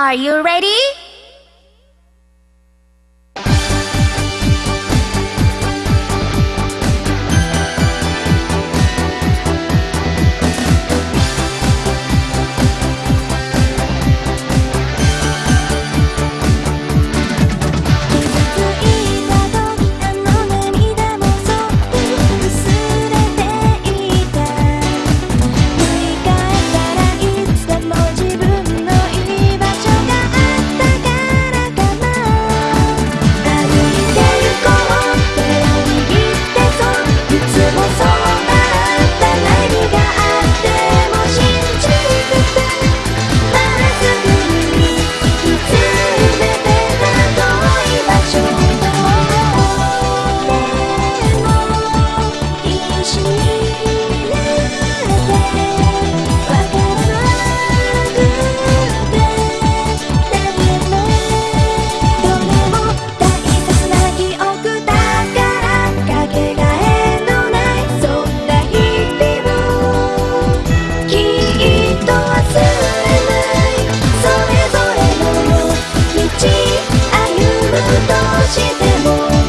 Are you ready? どうしても